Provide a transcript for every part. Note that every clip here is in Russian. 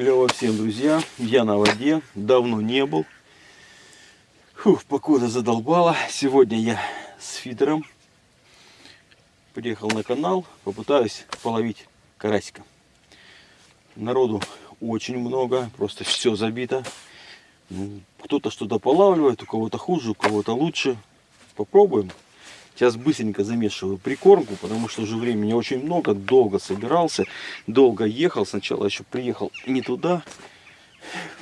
Клево всем, друзья. Я на воде. Давно не был. Фух, погода задолбала. Сегодня я с фидером. Приехал на канал. Попытаюсь половить карасика. Народу очень много. Просто все забито. Кто-то что-то полавливает. У кого-то хуже, у кого-то лучше. Попробуем. Сейчас быстренько замешиваю прикормку, потому что уже времени очень много, долго собирался, долго ехал. Сначала еще приехал не туда,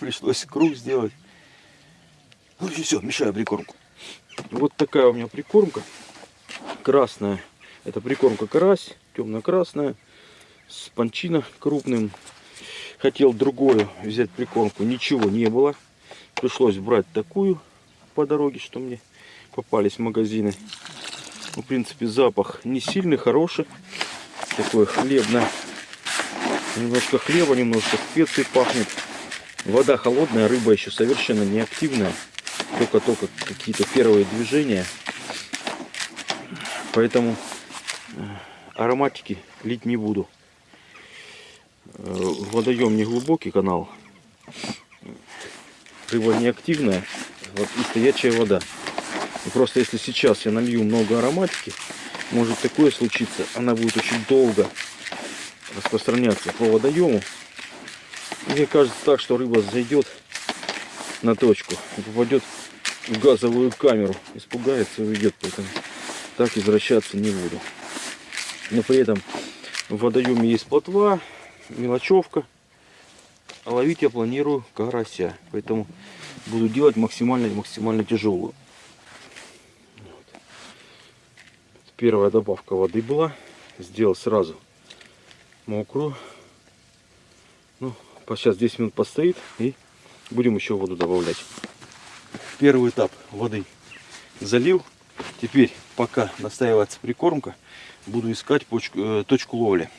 пришлось круг сделать. Ну и все, мешаю прикормку. Вот такая у меня прикормка, красная. Это прикормка карась, темно-красная, с панчина крупным. Хотел другую взять прикормку, ничего не было. Пришлось брать такую по дороге, что мне попались магазины. В принципе, запах не сильный, хороший. Такой хлебный. Немножко хлеба, немножко специй пахнет. Вода холодная, рыба еще совершенно не активная. Только-только какие-то первые движения. Поэтому э, ароматики лить не буду. Э, водоем не глубокий канал. Рыба не активная. Вот и стоячая вода. Просто если сейчас я налью много ароматики, может такое случиться, она будет очень долго распространяться по водоему. Мне кажется так, что рыба зайдет на точку попадет в газовую камеру, испугается и уйдет, поэтому так возвращаться не буду. Но при этом в водоеме есть плотва, мелочевка, а ловить я планирую карася, поэтому буду делать максимально максимально тяжелую. Первая добавка воды была. Сделал сразу мокрую. Ну, сейчас 10 минут постоит и будем еще воду добавлять. Первый этап воды залил. Теперь, пока настаивается прикормка, буду искать почку, э, точку ловли.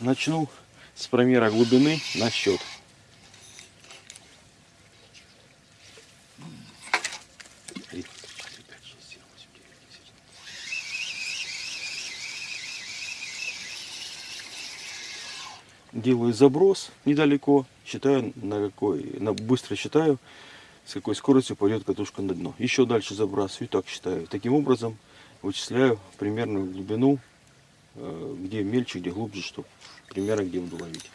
Начну с промера глубины на счет. делаю заброс недалеко, считаю на какой, на быстро считаю, с какой скоростью пойдет катушка на дно. Еще дальше забрасываю, так считаю. Таким образом вычисляю примерную глубину, э, где мельче, где глубже, что примерно где буду ловить.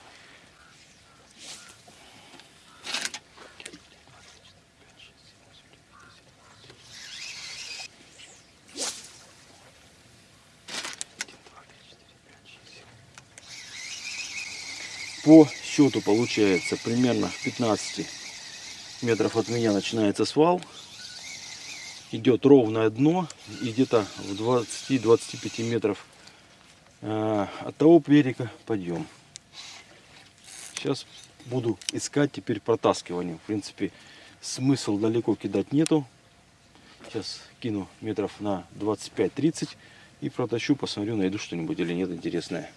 По счету получается примерно в 15 метров от меня начинается свал. Идет ровное дно и где-то в 20-25 метров э, от того берега подъем. Сейчас буду искать теперь протаскивание. В принципе, смысл далеко кидать нету. Сейчас кину метров на 25-30 и протащу, посмотрю, найду что-нибудь или нет интересное.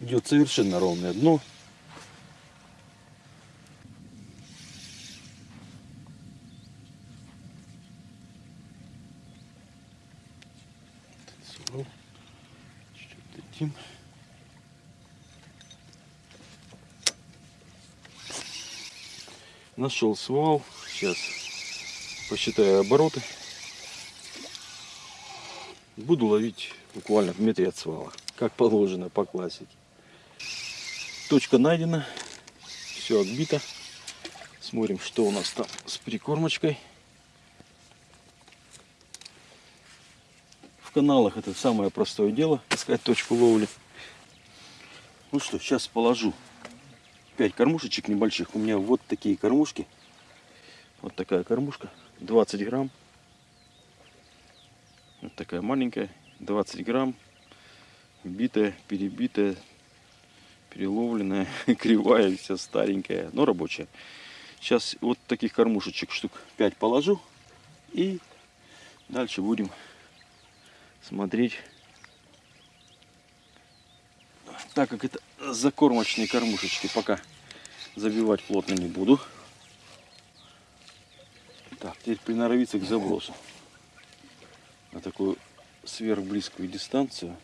Идет совершенно ровное дно. Нашел свал. Сейчас посчитаю обороты. Буду ловить буквально в метре от свала. Как положено по классике. Точка найдена. Все отбито. Смотрим, что у нас там с прикормочкой. В каналах это самое простое дело. Искать точку ловли. Ну что, сейчас положу 5 кормушечек небольших. У меня вот такие кормушки. Вот такая кормушка. 20 грамм. Вот такая маленькая. 20 грамм. Битая, перебитая переловленная, кривая, вся старенькая, но рабочая. Сейчас вот таких кормушечек штук 5 положу И дальше будем смотреть. Так как это закормочные кормушечки, пока забивать плотно не буду. Так, теперь приноровиться к забросу на такую сверхблизкую дистанцию.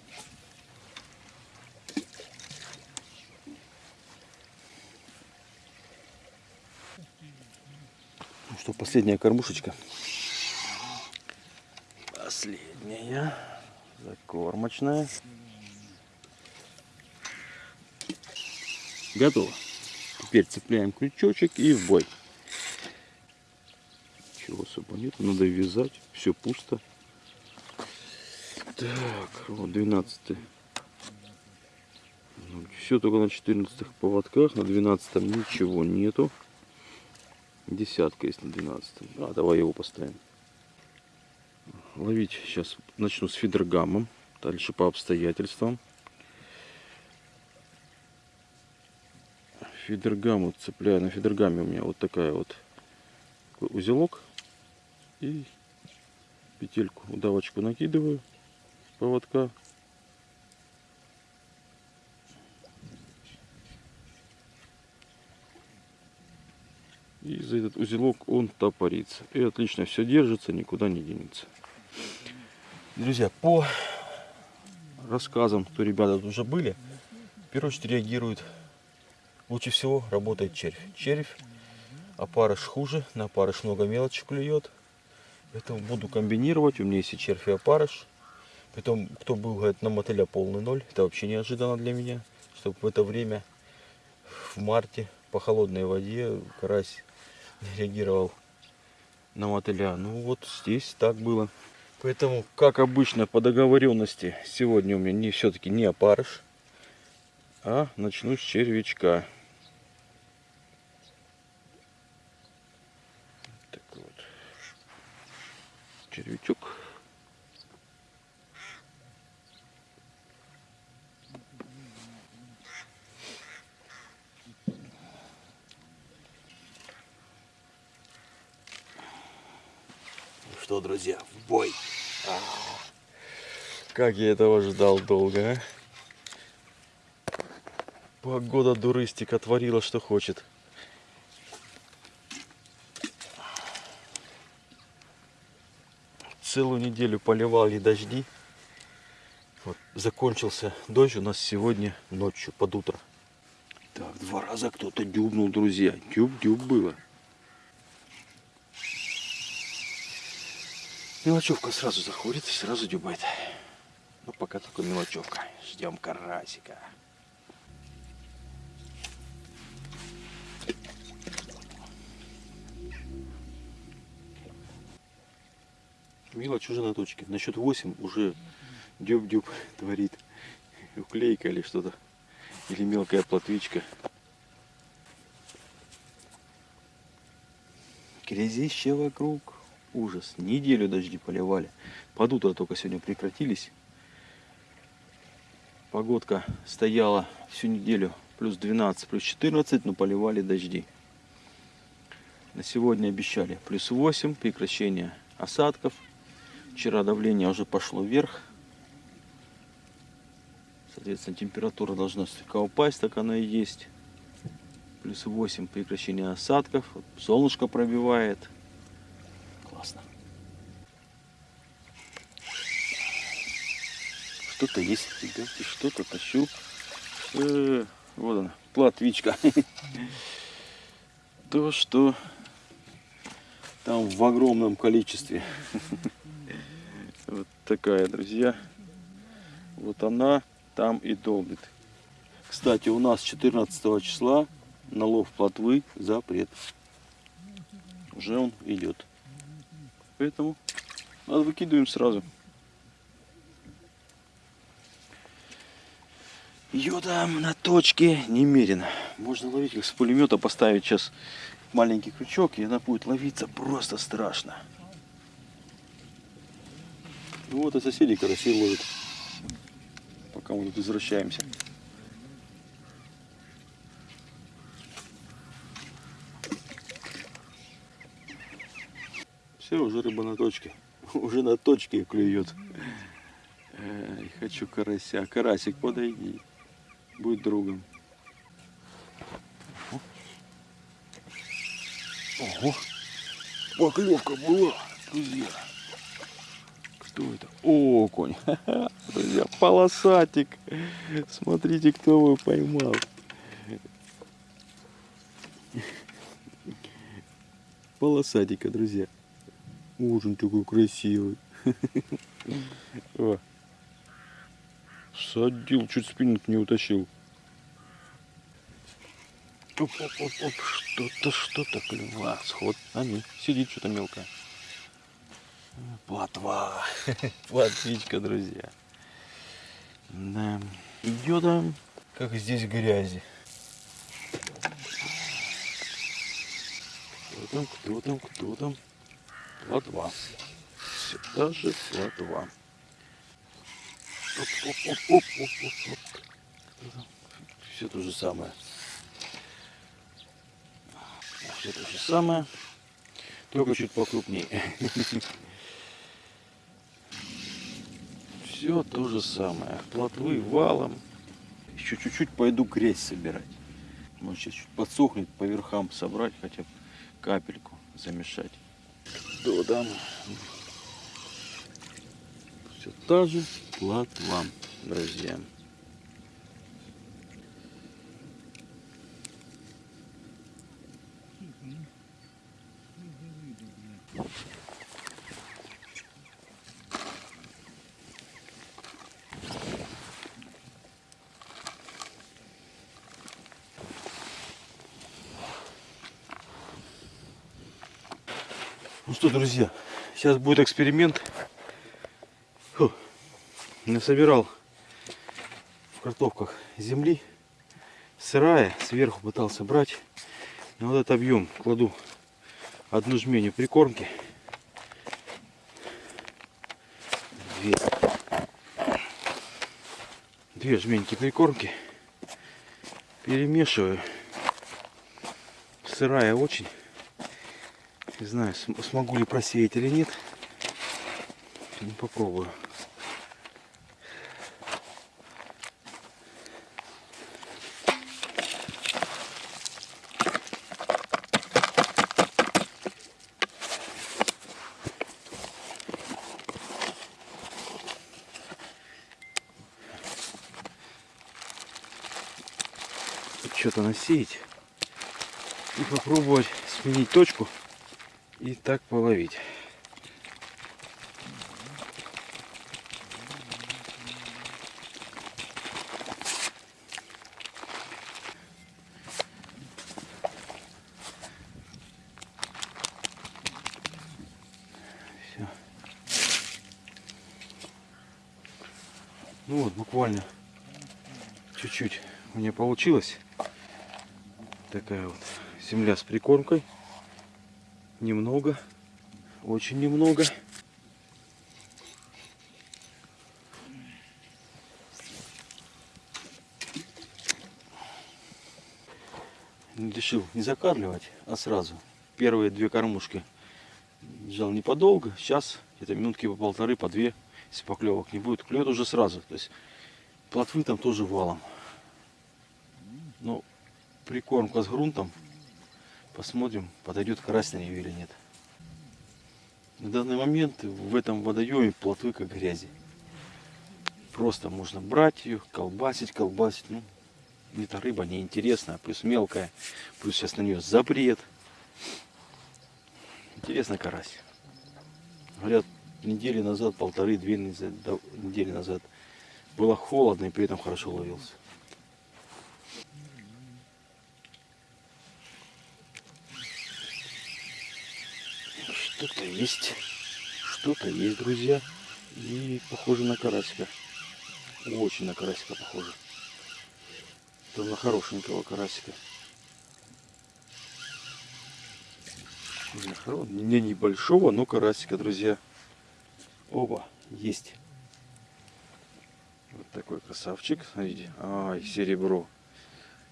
Что, последняя кормушечка. Последняя. Закормочная. Готово. Теперь цепляем крючочек и в бой. Чего особо нет. Надо вязать. Все пусто. Так, вот 12 все только на 14 поводках, на 12 ничего нету. Десятка на 12. А, давай его поставим. Ловить сейчас начну с фидергамом. Дальше по обстоятельствам. Фидергаму цепляю. На фидергаме у меня вот такая вот узелок. И петельку, удавочку накидываю поводка. За этот узелок он топорится. И отлично все держится, никуда не денется. Друзья, по рассказам, кто ребята тут уже были, в первую очередь реагирует лучше всего работает червь. Червь, опарыш хуже, на опарыш много мелочи клюет. Поэтому буду комбинировать. У меня есть и червь, и опарыш. Притом, кто был, говорит, на мотыля полный ноль. Это вообще неожиданно для меня. Чтобы в это время, в марте, по холодной воде, карась реагировал на мотыля. Ну вот здесь так было. Поэтому, как обычно, по договоренности, сегодня у меня не все-таки не опарыш, а начну с червячка. Так вот. Червячок. Что, друзья, в бой. А, как я этого ждал долго, а? Погода дурыстика творила, что хочет. Целую неделю поливали дожди. Вот, закончился дождь у нас сегодня ночью, под утро. Так, два раза кто-то дюбнул, друзья. Дюб-дюб было. Мелочевка сразу заходит и сразу дюбает. Ну, пока только мелочевка. Ждем карасика. Мелочь уже на точке. На счет 8 уже дюб-дюб творит. Уклейка или что-то. Или мелкая плотвичка. Грязище вокруг. Ужас. Неделю дожди поливали. Под утро только сегодня прекратились. Погодка стояла всю неделю плюс 12, плюс 14, но поливали дожди. На сегодня обещали плюс 8, прекращение осадков. Вчера давление уже пошло вверх. Соответственно, температура должна слегка упасть, так она и есть. Плюс 8, прекращение осадков. Солнышко пробивает. Что-то есть, ребятки, что-то тащу. Э, вот она, платвичка. То, что там в огромном количестве. Вот такая, друзья. Вот она там и долбит. Кстати, у нас 14 числа на лов плотвы запрет. Уже он идет. Поэтому надо выкидываем сразу. Ее там на точке немерено. Можно ловить как с пулемета, поставить сейчас маленький крючок, и она будет ловиться просто страшно. Ну вот и соседи карасей ловят, пока мы тут возвращаемся. Все, уже рыба на точке. Уже на точке клюет. Эй, хочу карася. Карасик, подойди. Будь другом. Ого! Поклевка была, друзья. Кто это? О, конь. Друзья, полосатик. Смотрите, кто его поймал. Полосатика, друзья. Ужин такой красивый. О. Садил, чуть спиннинг не утащил. Оп, оп, оп, оп. Что-то, что-то клюва. Сход. А нет, сидит что-то мелкое. Плотва. Плотвичка, друзья. Да. Там, как здесь грязи. Кто там, кто там, кто там? Плотва. Все та же плотва. Оп, оп, оп, оп, оп, оп, оп. Кто там? Все то же самое. Все то же самое. Только чуть покрупнее. Все то же самое. Плотвы валом. Еще чуть-чуть пойду грязь собирать. Может сейчас чуть подсохнет по верхам собрать, хотя бы капельку замешать. Кто там? Все та же плотва, друзья. Ну что, друзья, сейчас будет эксперимент. Насобирал в картовках земли. Сырая, сверху пытался брать. На вот этот объем кладу одну жменю прикормки. Две, две жменьки прикормки. Перемешиваю. Сырая очень. Не знаю, см- смогу ли просеять или нет. Ну, попробую. Что-то насеять и попробовать сменить точку и так половить. Всё. Ну вот, буквально чуть-чуть у меня получилось. Такая вот земля с прикормкой немного, очень немного. Решил не закармливать, а сразу. Первые две кормушки держал не подолго. Сейчас это минутки по полторы, по две, если поклевок не будет. Клюет уже сразу. То есть плотвы там тоже валом. Прикормка с грунтом Посмотрим, подойдет карась на нее или нет. На данный момент в этом водоеме плотвы как грязи. Просто можно брать ее, колбасить, колбасить. Ну, эта рыба неинтересная, плюс мелкая, плюс сейчас на нее запрет. Интересно карась. Говорят, недели назад, полторы-две недели назад было холодно и при этом хорошо ловился. Что-то есть. Что-то есть, друзья. И похоже на карасика. Очень на карасика похоже. Это на хорошенького карасика. Не небольшого, но карасика, друзья. Оба, есть. Вот такой красавчик. Смотрите. Ай, серебро.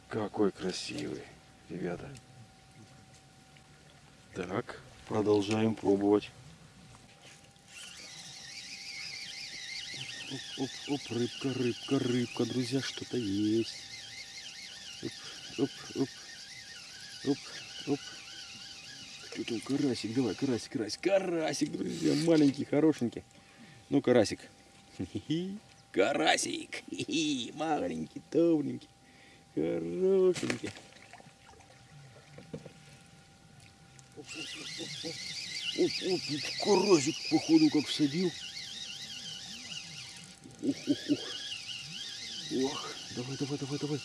Какой красивый, ребята. Так, продолжаем пробовать. Оп, оп, оп, рыбка, рыбка, рыбка, друзья, что-то есть. Оп, оп, оп, оп, оп. Кто там карасик? Давай, карасик, карасик, карасик, друзья, маленький, хорошенький. Ну, карасик. Карасик, маленький, тоненький, хорошенький. Оп, оп, карасик, походу, как всадил. Ух, ух, ух. Ох, давай, давай, давай, давай.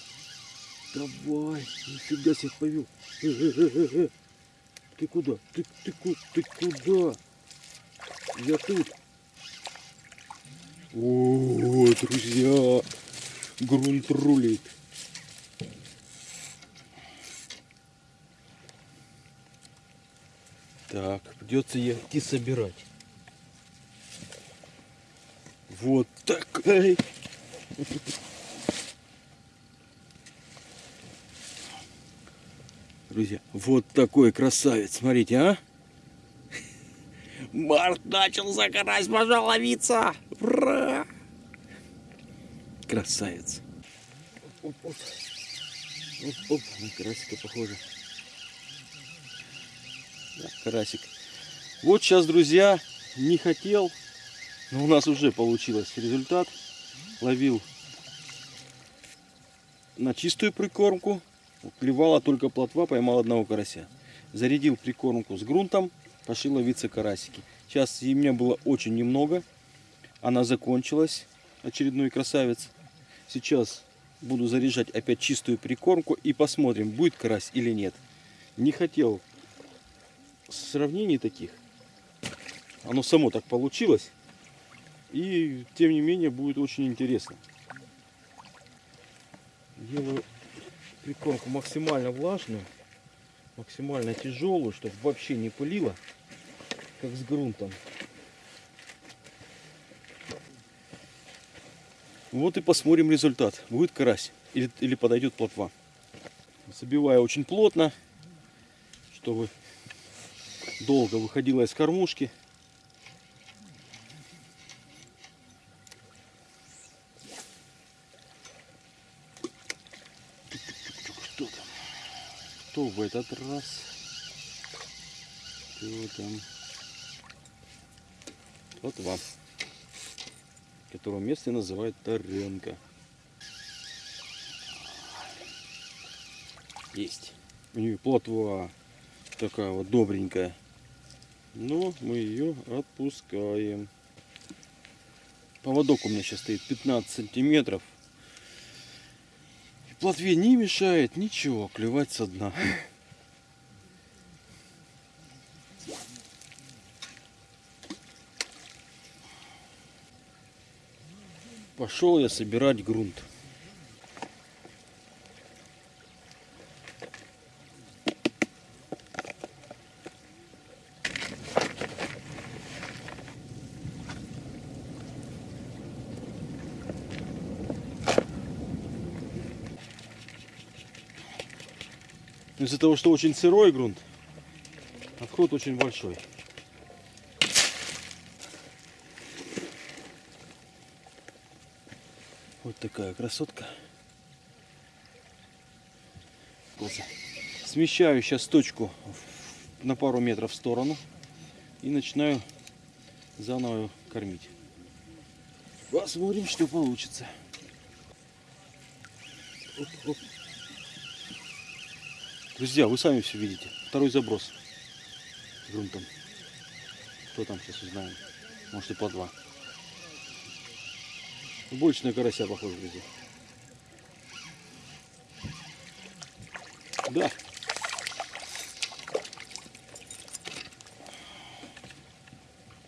Давай, нифига себе повел. Э, э, э, э, э. Ты куда? Ты, ты, ты куда? Я тут. О, друзья, грунт рулит. Так, придется ей идти собирать. Вот такая. Друзья, вот такой красавец, смотрите, а? Март начал загорать, пошел ловиться. Ура! Красавец. Оп, оп. Оп, оп, на карасика похоже. Да, карасик. Вот сейчас, друзья, не хотел, но у нас уже получилось результат. Ловил на чистую прикормку. Клевала только плотва, поймал одного карася. Зарядил прикормку с грунтом, пошли ловиться карасики. Сейчас и меня было очень немного. Она закончилась, очередной красавец. Сейчас буду заряжать опять чистую прикормку и посмотрим, будет карась или нет. Не хотел сравнений таких. Оно само так получилось. И тем не менее будет очень интересно. Делаю прикормку максимально влажную, максимально тяжелую, чтобы вообще не пылило, как с грунтом. Вот и посмотрим результат. Будет карась или, или подойдет плотва. Забиваю очень плотно, чтобы долго выходила из кормушки. Кто там? Кто в этот раз? Кто там? Вот вам. Которого место называют Таренка. Есть. У нее плотва такая вот добренькая. Но мы ее отпускаем. Поводок у меня сейчас стоит 15 сантиметров. И плотве не мешает ничего клевать со дна. Пошел я собирать грунт. Из-за того, что очень сырой грунт, отход очень большой. Вот такая красотка. Смещаю сейчас точку на пару метров в сторону и начинаю заново кормить. Посмотрим, что получится. Оп, оп. Друзья, вы сами все видите. Второй заброс грунтом. Кто там сейчас узнаем? Может и по два. Больше на карася похоже, друзья. Да.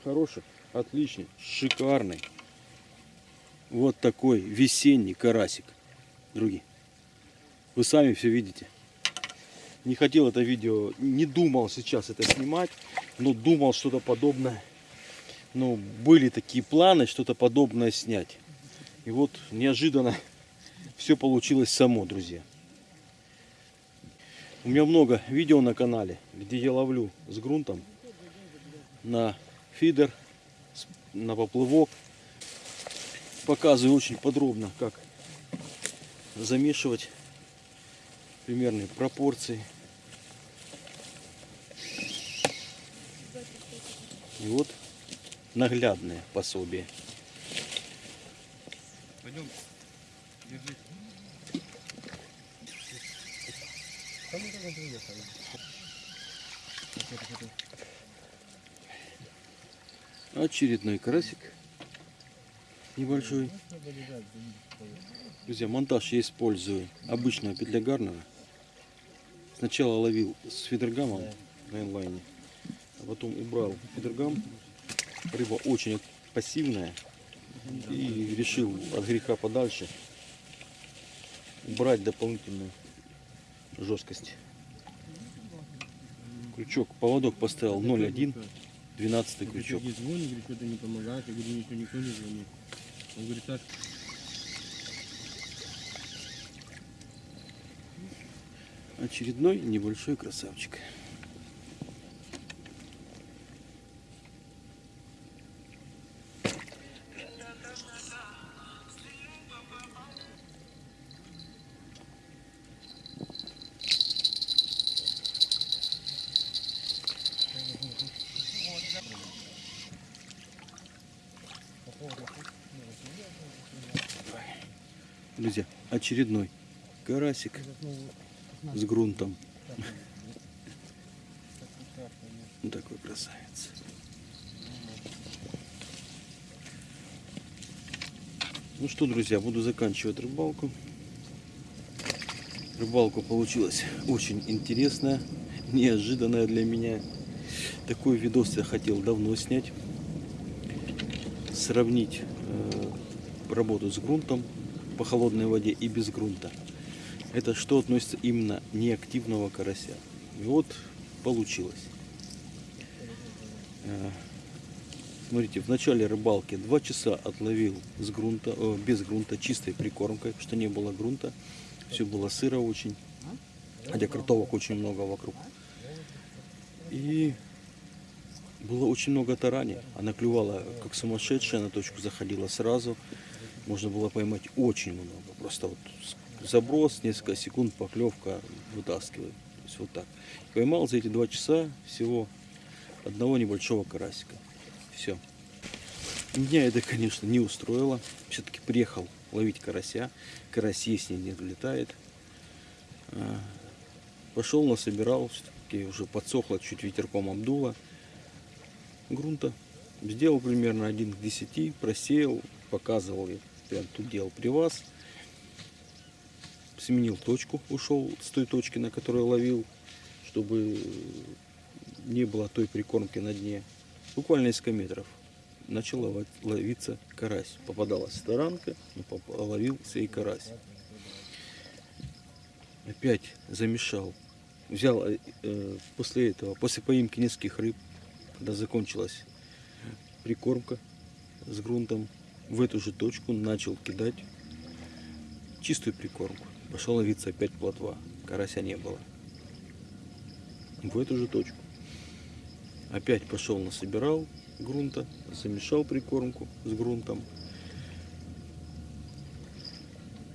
Хороший, отличный, шикарный. Вот такой весенний карасик. Другие. Вы сами все видите. Не хотел это видео, не думал сейчас это снимать, но думал что-то подобное. Ну, были такие планы, что-то подобное снять. И вот неожиданно все получилось само, друзья. У меня много видео на канале, где я ловлю с грунтом на фидер, на поплывок. показываю очень подробно, как замешивать примерные пропорции. И вот наглядное пособие. Пойдем. Очередной карасик. Небольшой. Друзья, монтаж я использую обычного петля Гарнера. Сначала ловил с фидергамом на инлайне, а потом убрал фидергам. Рыба очень пассивная. И решил от греха подальше убрать дополнительную жесткость. Крючок, поводок поставил 0,1, 12 крючок. Звонит, говорит, что-то не помогает. Я говорю, никто не звонит. Он говорит, так, Очередной небольшой красавчик. Друзья, очередной карасик с грунтом. Вот такой красавец. Ну что, друзья, буду заканчивать рыбалку. Рыбалка получилась очень интересная, неожиданная для меня. Такой видос я хотел давно снять. Сравнить э, работу с грунтом по холодной воде и без грунта. Это что относится именно неактивного карася. И вот получилось. Э, Смотрите, в начале рыбалки 2 часа отловил с грунта, э, без грунта, чистой прикормкой, что не было грунта. Все было сыро очень. Хотя кротовок очень много вокруг. И было очень много тарани. Она клювала как сумасшедшая, на точку заходила сразу. Можно было поймать очень много. Просто вот заброс, несколько секунд, поклевка, вытаскивает. То есть вот так. Поймал за эти два часа всего одного небольшого карасика. Все. Меня это, конечно, не устроило. Все-таки приехал ловить карася. Карась есть не летает. А, Пошел, насобирал. Все-таки уже подсохло, чуть ветерком обдуло. Грунта. Сделал примерно 1 к 10. Просеял. Показывал я. Прям тут делал при вас. Сменил точку. Ушел с той точки, на которой ловил. Чтобы не было той прикормки на дне. Буквально несколько метров начал ловиться карась. Попадалась таранка, но поп- ловился и карась. Опять замешал. Взял э, э, после этого, после поимки нескольких рыб, когда закончилась прикормка с грунтом, в эту же точку начал кидать чистую прикормку. Пошел ловиться опять плотва. Карася не было. В эту же точку. Опять пошел насобирал грунта, замешал прикормку с грунтом.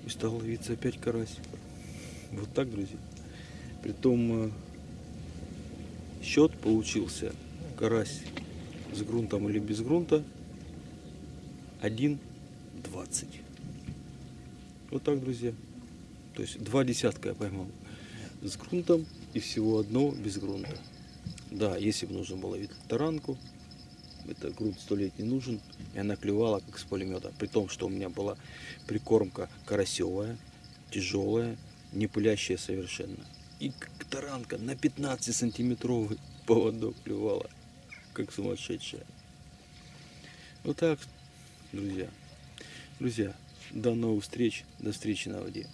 И стал ловиться опять карась. Вот так, друзья. Притом э, счет получился карась с грунтом или без грунта 1.20. Вот так, друзья. То есть два десятка я поймал с грунтом и всего одного без грунта. Да, если бы нужно было ловить таранку, это грунт сто лет не нужен, и она клевала как с пулемета. При том, что у меня была прикормка карасевая, тяжелая, не пылящая совершенно. И таранка на 15 сантиметровый поводок клевала, как сумасшедшая. Вот так, друзья. Друзья, до новых встреч, до встречи на воде.